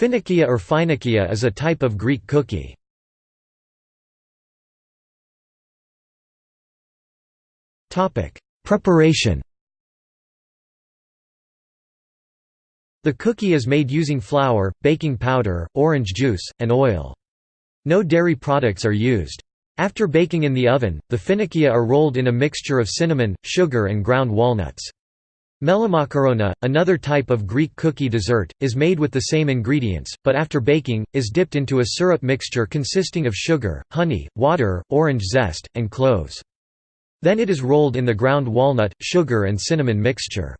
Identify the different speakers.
Speaker 1: Finikia or Phoenikia is a type of Greek cookie. Preparation The cookie is made using flour, baking powder, orange juice, and oil. No dairy products are used. After baking in the oven, the finikia are rolled in a mixture of cinnamon, sugar and ground walnuts. Melamakarona, another type of Greek cookie dessert, is made with the same ingredients, but after baking, is dipped into a syrup mixture consisting of sugar, honey, water, orange zest, and cloves. Then it is rolled in the ground walnut, sugar and cinnamon mixture.